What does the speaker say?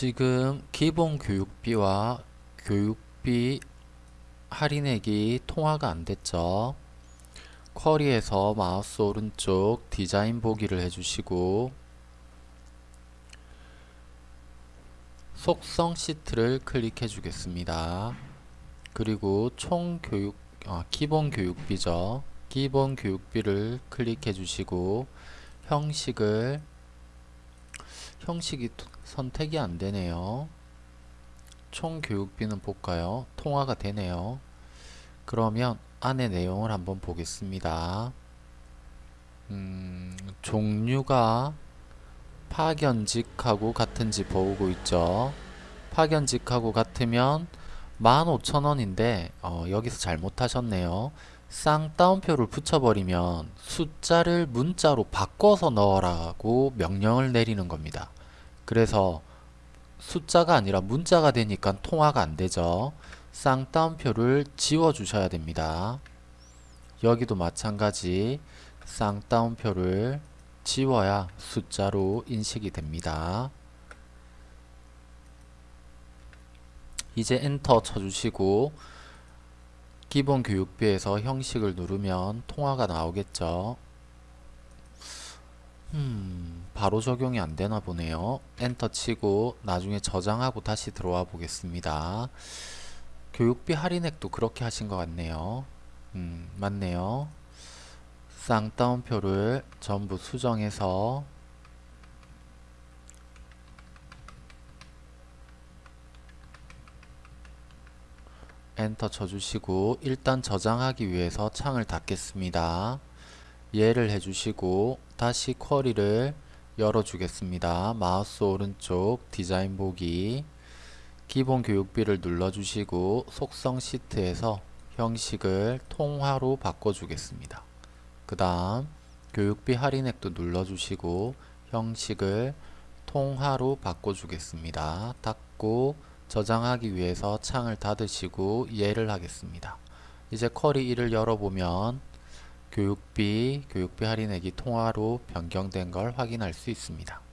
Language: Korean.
지금 기본 교육비와 교육비 할인액이 통화가 안 됐죠. 쿼리에서 마우스 오른쪽 디자인 보기를 해주시고 속성 시트를 클릭해 주겠습니다. 그리고 총 교육 아, 기본 교육비죠. 기본 교육비를 클릭해 주시고 형식을 형식이 토- 선택이 안 되네요. 총 교육비는 볼까요? 통화가 되네요. 그러면 안에 내용을 한번 보겠습니다. 음, 종류가 파견직하고 같은지 보고 있죠. 파견직하고 같으면 15,000원인데 어, 여기서 잘못하셨네요. 쌍따옴표를 붙여버리면 숫자를 문자로 바꿔서 넣으라고 명령을 내리는 겁니다. 그래서 숫자가 아니라 문자가 되니까 통화가 안 되죠. 쌍따옴표를 지워 주셔야 됩니다. 여기도 마찬가지 쌍따옴표를 지워야 숫자로 인식이 됩니다. 이제 엔터 쳐주시고 기본 교육비에서 형식을 누르면 통화가 나오겠죠. 음, 바로 적용이 안 되나 보네요. 엔터 치고 나중에 저장하고 다시 들어와 보겠습니다. 교육비 할인액도 그렇게 하신 것 같네요. 음, 맞네요. 쌍따옴표를 전부 수정해서 엔터 쳐주시고 일단 저장하기 위해서 창을 닫겠습니다. 예를 해주시고 다시 쿼리를 열어주겠습니다. 마우스 오른쪽 디자인 보기 기본 교육비를 눌러주시고 속성 시트에서 형식을 통화로 바꿔주겠습니다. 그 다음 교육비 할인액도 눌러주시고 형식을 통화로 바꿔주겠습니다. 닫고 저장하기 위해서 창을 닫으시고 예를 하겠습니다. 이제 쿼리 1을 열어보면 교육비, 교육비 할인액이 통화로 변경된 걸 확인할 수 있습니다.